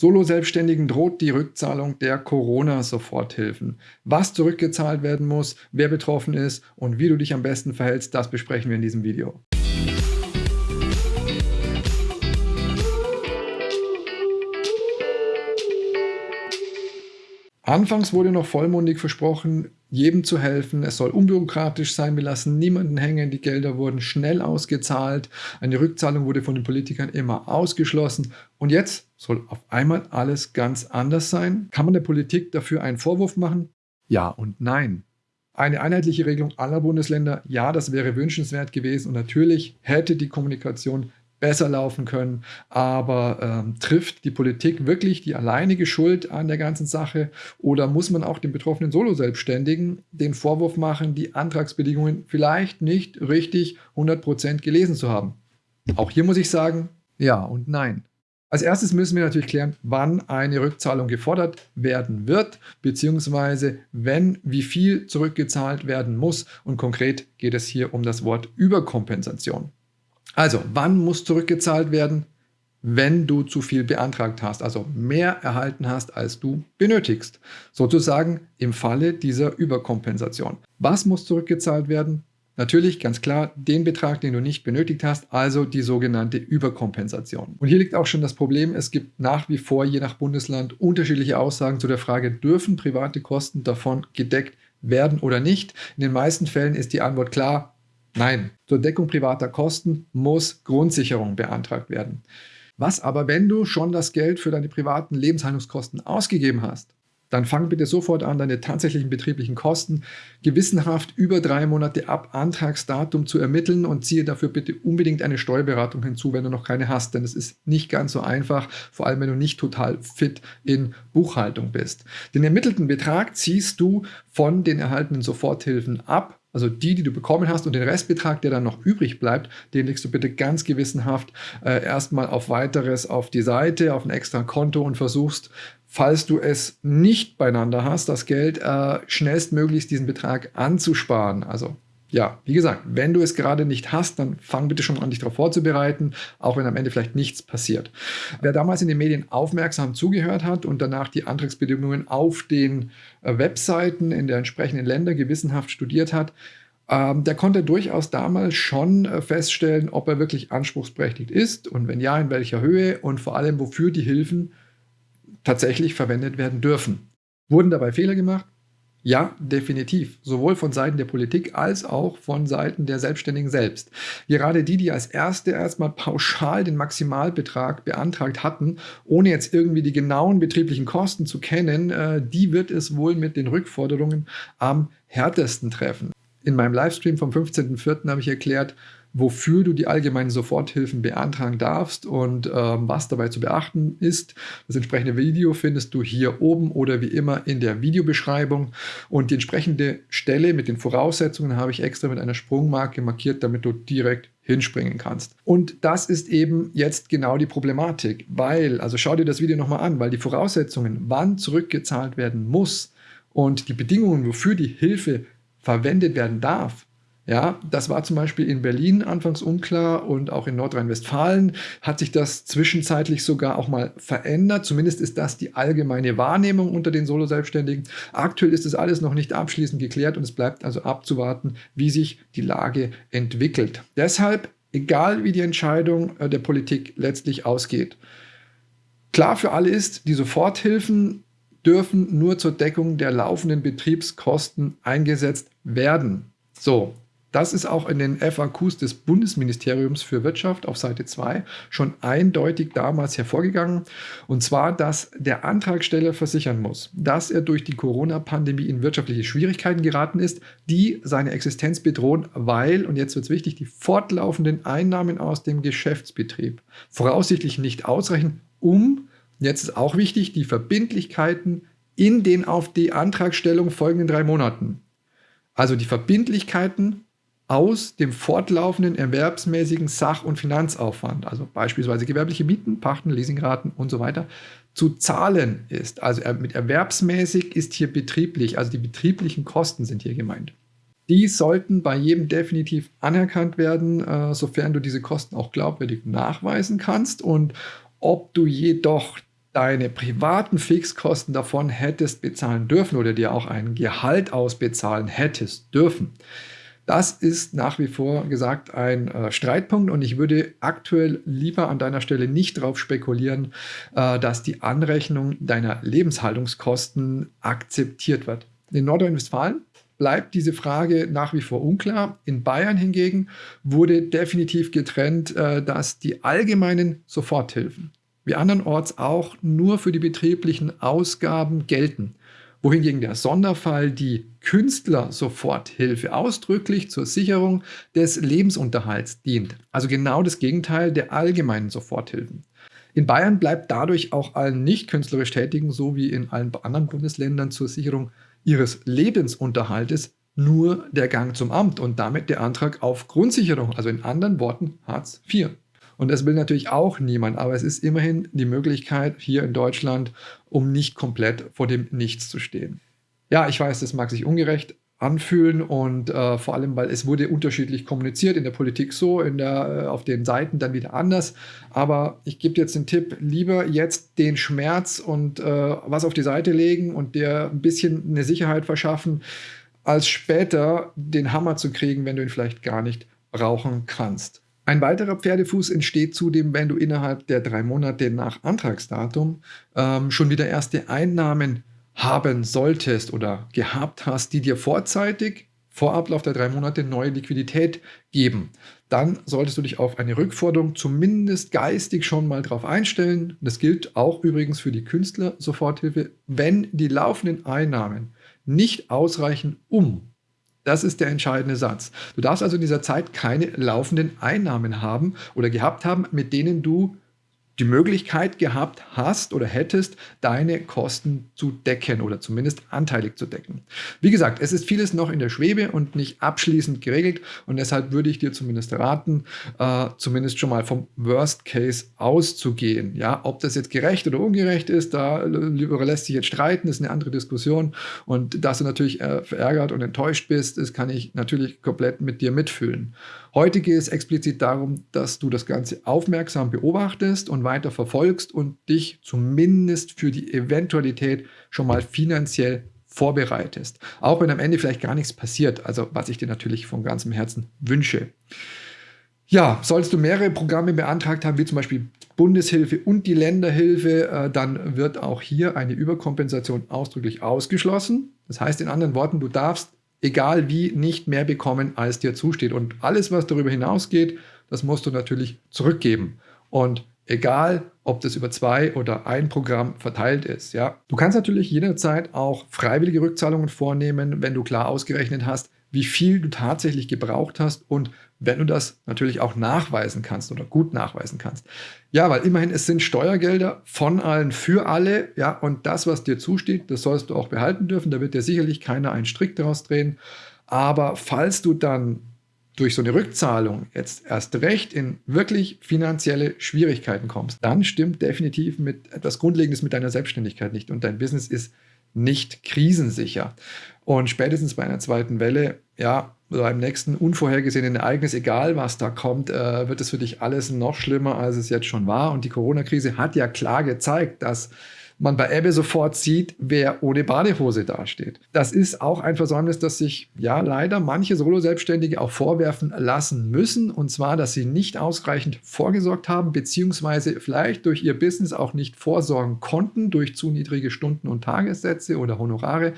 Solo-Selbstständigen droht die Rückzahlung der Corona-Soforthilfen. Was zurückgezahlt werden muss, wer betroffen ist und wie du dich am besten verhältst, das besprechen wir in diesem Video. Anfangs wurde noch vollmundig versprochen, jedem zu helfen. Es soll unbürokratisch sein. Wir lassen niemanden hängen. Die Gelder wurden schnell ausgezahlt. Eine Rückzahlung wurde von den Politikern immer ausgeschlossen. Und jetzt soll auf einmal alles ganz anders sein. Kann man der Politik dafür einen Vorwurf machen? Ja und nein. Eine einheitliche Regelung aller Bundesländer, ja, das wäre wünschenswert gewesen. Und natürlich hätte die Kommunikation besser laufen können. Aber ähm, trifft die Politik wirklich die alleinige Schuld an der ganzen Sache oder muss man auch den betroffenen Solo-Selbstständigen den Vorwurf machen, die Antragsbedingungen vielleicht nicht richtig 100% gelesen zu haben? Auch hier muss ich sagen, ja und nein. Als erstes müssen wir natürlich klären, wann eine Rückzahlung gefordert werden wird, beziehungsweise wenn, wie viel zurückgezahlt werden muss. Und konkret geht es hier um das Wort Überkompensation. Also, wann muss zurückgezahlt werden? Wenn du zu viel beantragt hast, also mehr erhalten hast, als du benötigst. Sozusagen im Falle dieser Überkompensation. Was muss zurückgezahlt werden? Natürlich, ganz klar, den Betrag, den du nicht benötigt hast, also die sogenannte Überkompensation. Und hier liegt auch schon das Problem, es gibt nach wie vor je nach Bundesland unterschiedliche Aussagen zu der Frage, dürfen private Kosten davon gedeckt werden oder nicht. In den meisten Fällen ist die Antwort klar, Nein, zur Deckung privater Kosten muss Grundsicherung beantragt werden. Was aber, wenn du schon das Geld für deine privaten Lebenshaltungskosten ausgegeben hast? Dann fang bitte sofort an, deine tatsächlichen betrieblichen Kosten gewissenhaft über drei Monate ab Antragsdatum zu ermitteln und ziehe dafür bitte unbedingt eine Steuerberatung hinzu, wenn du noch keine hast, denn es ist nicht ganz so einfach, vor allem wenn du nicht total fit in Buchhaltung bist. Den ermittelten Betrag ziehst du von den erhaltenen Soforthilfen ab also die, die du bekommen hast und den Restbetrag, der dann noch übrig bleibt, den legst du bitte ganz gewissenhaft äh, erstmal auf weiteres auf die Seite, auf ein extra Konto und versuchst, falls du es nicht beieinander hast, das Geld äh, schnellstmöglichst diesen Betrag anzusparen. Also ja, wie gesagt, wenn du es gerade nicht hast, dann fang bitte schon an, dich darauf vorzubereiten, auch wenn am Ende vielleicht nichts passiert. Wer damals in den Medien aufmerksam zugehört hat und danach die Antragsbedingungen auf den äh, Webseiten in der entsprechenden Länder gewissenhaft studiert hat, ähm, der konnte durchaus damals schon äh, feststellen, ob er wirklich anspruchsberechtigt ist und wenn ja, in welcher Höhe und vor allem, wofür die Hilfen tatsächlich verwendet werden dürfen. Wurden dabei Fehler gemacht? Ja, definitiv. Sowohl von Seiten der Politik als auch von Seiten der Selbstständigen selbst. Gerade die, die als Erste erstmal pauschal den Maximalbetrag beantragt hatten, ohne jetzt irgendwie die genauen betrieblichen Kosten zu kennen, äh, die wird es wohl mit den Rückforderungen am härtesten treffen. In meinem Livestream vom 15.04. habe ich erklärt, wofür du die allgemeinen Soforthilfen beantragen darfst und ähm, was dabei zu beachten ist. Das entsprechende Video findest du hier oben oder wie immer in der Videobeschreibung. Und die entsprechende Stelle mit den Voraussetzungen habe ich extra mit einer Sprungmarke markiert, damit du direkt hinspringen kannst. Und das ist eben jetzt genau die Problematik, weil, also schau dir das Video nochmal an, weil die Voraussetzungen, wann zurückgezahlt werden muss und die Bedingungen, wofür die Hilfe verwendet werden darf, ja, das war zum Beispiel in Berlin anfangs unklar und auch in Nordrhein-Westfalen hat sich das zwischenzeitlich sogar auch mal verändert. Zumindest ist das die allgemeine Wahrnehmung unter den Solo-Selbstständigen. Aktuell ist das alles noch nicht abschließend geklärt und es bleibt also abzuwarten, wie sich die Lage entwickelt. Deshalb, egal wie die Entscheidung äh, der Politik letztlich ausgeht, klar für alle ist, die Soforthilfen dürfen nur zur Deckung der laufenden Betriebskosten eingesetzt werden. So, das ist auch in den FAQs des Bundesministeriums für Wirtschaft auf Seite 2 schon eindeutig damals hervorgegangen. Und zwar, dass der Antragsteller versichern muss, dass er durch die Corona-Pandemie in wirtschaftliche Schwierigkeiten geraten ist, die seine Existenz bedrohen, weil, und jetzt wird es wichtig, die fortlaufenden Einnahmen aus dem Geschäftsbetrieb voraussichtlich nicht ausreichen, um, jetzt ist auch wichtig, die Verbindlichkeiten in den auf die Antragstellung folgenden drei Monaten also die Verbindlichkeiten aus dem fortlaufenden erwerbsmäßigen Sach- und Finanzaufwand, also beispielsweise gewerbliche Mieten, Pachten, Leasingraten und so weiter, zu zahlen ist. Also mit erwerbsmäßig ist hier betrieblich, also die betrieblichen Kosten sind hier gemeint. Die sollten bei jedem definitiv anerkannt werden, äh, sofern du diese Kosten auch glaubwürdig nachweisen kannst. Und ob du jedoch deine privaten Fixkosten davon hättest bezahlen dürfen oder dir auch ein Gehalt ausbezahlen hättest dürfen. Das ist nach wie vor gesagt ein äh, Streitpunkt und ich würde aktuell lieber an deiner Stelle nicht darauf spekulieren, äh, dass die Anrechnung deiner Lebenshaltungskosten akzeptiert wird. In Nordrhein-Westfalen bleibt diese Frage nach wie vor unklar. In Bayern hingegen wurde definitiv getrennt, äh, dass die allgemeinen Soforthilfen wie andernorts auch nur für die betrieblichen Ausgaben gelten, wohingegen der Sonderfall die Künstler-Soforthilfe ausdrücklich zur Sicherung des Lebensunterhalts dient. Also genau das Gegenteil der allgemeinen Soforthilfen. In Bayern bleibt dadurch auch allen nicht künstlerisch Tätigen sowie in allen anderen Bundesländern zur Sicherung ihres Lebensunterhaltes nur der Gang zum Amt und damit der Antrag auf Grundsicherung, also in anderen Worten Hartz IV. Und das will natürlich auch niemand, aber es ist immerhin die Möglichkeit hier in Deutschland, um nicht komplett vor dem Nichts zu stehen. Ja, ich weiß, das mag sich ungerecht anfühlen und äh, vor allem, weil es wurde unterschiedlich kommuniziert, in der Politik so, in der, äh, auf den Seiten dann wieder anders. Aber ich gebe jetzt den Tipp, lieber jetzt den Schmerz und äh, was auf die Seite legen und dir ein bisschen eine Sicherheit verschaffen, als später den Hammer zu kriegen, wenn du ihn vielleicht gar nicht brauchen kannst. Ein weiterer Pferdefuß entsteht zudem, wenn du innerhalb der drei Monate nach Antragsdatum ähm, schon wieder erste Einnahmen haben solltest oder gehabt hast, die dir vorzeitig vor Ablauf der drei Monate neue Liquidität geben. Dann solltest du dich auf eine Rückforderung zumindest geistig schon mal drauf einstellen. Das gilt auch übrigens für die Künstler-Soforthilfe, wenn die laufenden Einnahmen nicht ausreichen, um das ist der entscheidende Satz. Du darfst also in dieser Zeit keine laufenden Einnahmen haben oder gehabt haben, mit denen du die Möglichkeit gehabt hast oder hättest, deine Kosten zu decken oder zumindest anteilig zu decken. Wie gesagt, es ist vieles noch in der Schwebe und nicht abschließend geregelt und deshalb würde ich dir zumindest raten, äh, zumindest schon mal vom Worst Case auszugehen. Ja, ob das jetzt gerecht oder ungerecht ist, da lässt sich jetzt streiten, ist eine andere Diskussion und dass du natürlich äh, verärgert und enttäuscht bist, das kann ich natürlich komplett mit dir mitfühlen. Heute geht es explizit darum, dass du das Ganze aufmerksam beobachtest und weiter verfolgst und dich zumindest für die Eventualität schon mal finanziell vorbereitest. Auch wenn am Ende vielleicht gar nichts passiert, also was ich dir natürlich von ganzem Herzen wünsche. Ja, sollst du mehrere Programme beantragt haben, wie zum Beispiel Bundeshilfe und die Länderhilfe, äh, dann wird auch hier eine Überkompensation ausdrücklich ausgeschlossen. Das heißt in anderen Worten, du darfst egal wie, nicht mehr bekommen, als dir zusteht. Und alles, was darüber hinausgeht, das musst du natürlich zurückgeben. Und egal, ob das über zwei oder ein Programm verteilt ist. Ja. Du kannst natürlich jederzeit auch freiwillige Rückzahlungen vornehmen, wenn du klar ausgerechnet hast, wie viel du tatsächlich gebraucht hast und wenn du das natürlich auch nachweisen kannst oder gut nachweisen kannst. Ja, weil immerhin es sind Steuergelder von allen für alle, ja, und das, was dir zusteht, das sollst du auch behalten dürfen, da wird dir sicherlich keiner einen Strick daraus drehen, aber falls du dann durch so eine Rückzahlung jetzt erst recht in wirklich finanzielle Schwierigkeiten kommst, dann stimmt definitiv mit etwas Grundlegendes mit deiner Selbstständigkeit nicht. Und dein Business ist nicht krisensicher. Und spätestens bei einer zweiten Welle, ja, oder einem nächsten unvorhergesehenen Ereignis, egal was da kommt, äh, wird es für dich alles noch schlimmer, als es jetzt schon war. Und die Corona-Krise hat ja klar gezeigt, dass man bei Ebbe sofort sieht, wer ohne Badehose dasteht. Das ist auch ein Versäumnis, das sich ja leider manche Solo-Selbstständige auch vorwerfen lassen müssen. Und zwar, dass sie nicht ausreichend vorgesorgt haben, beziehungsweise vielleicht durch ihr Business auch nicht vorsorgen konnten, durch zu niedrige Stunden- und Tagessätze oder Honorare,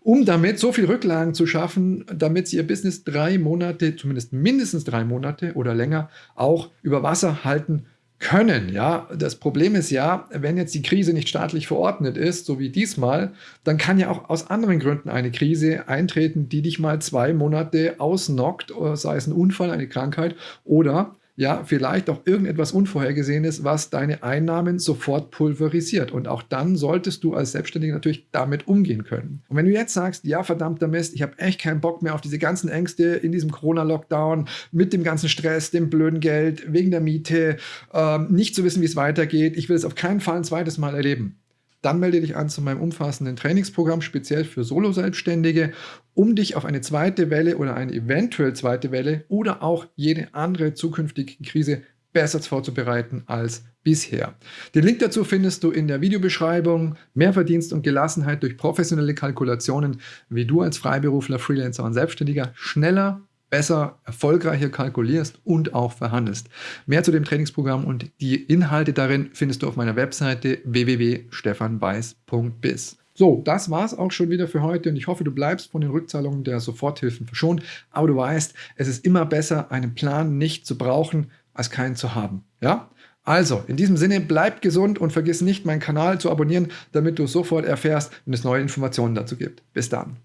um damit so viel Rücklagen zu schaffen, damit sie ihr Business drei Monate, zumindest mindestens drei Monate oder länger, auch über Wasser halten können. Ja, das Problem ist ja, wenn jetzt die Krise nicht staatlich verordnet ist, so wie diesmal, dann kann ja auch aus anderen Gründen eine Krise eintreten, die dich mal zwei Monate ausnockt, sei es ein Unfall, eine Krankheit oder ja, vielleicht auch irgendetwas Unvorhergesehenes, was deine Einnahmen sofort pulverisiert. Und auch dann solltest du als Selbstständiger natürlich damit umgehen können. Und wenn du jetzt sagst, ja, verdammter Mist, ich habe echt keinen Bock mehr auf diese ganzen Ängste in diesem Corona-Lockdown, mit dem ganzen Stress, dem blöden Geld, wegen der Miete, ähm, nicht zu wissen, wie es weitergeht, ich will es auf keinen Fall ein zweites Mal erleben dann melde dich an zu meinem umfassenden Trainingsprogramm speziell für Solo-Selbstständige, um dich auf eine zweite Welle oder eine eventuell zweite Welle oder auch jede andere zukünftige Krise besser vorzubereiten als bisher. Den Link dazu findest du in der Videobeschreibung. Mehr Verdienst und Gelassenheit durch professionelle Kalkulationen, wie du als Freiberufler, Freelancer und Selbstständiger schneller, besser, erfolgreicher kalkulierst und auch verhandelst. Mehr zu dem Trainingsprogramm und die Inhalte darin findest du auf meiner Webseite www.stefanweiß.biz. So, das war es auch schon wieder für heute und ich hoffe, du bleibst von den Rückzahlungen der Soforthilfen verschont. Aber du weißt, es ist immer besser, einen Plan nicht zu brauchen, als keinen zu haben. Ja? Also, in diesem Sinne, bleib gesund und vergiss nicht, meinen Kanal zu abonnieren, damit du sofort erfährst, wenn es neue Informationen dazu gibt. Bis dann.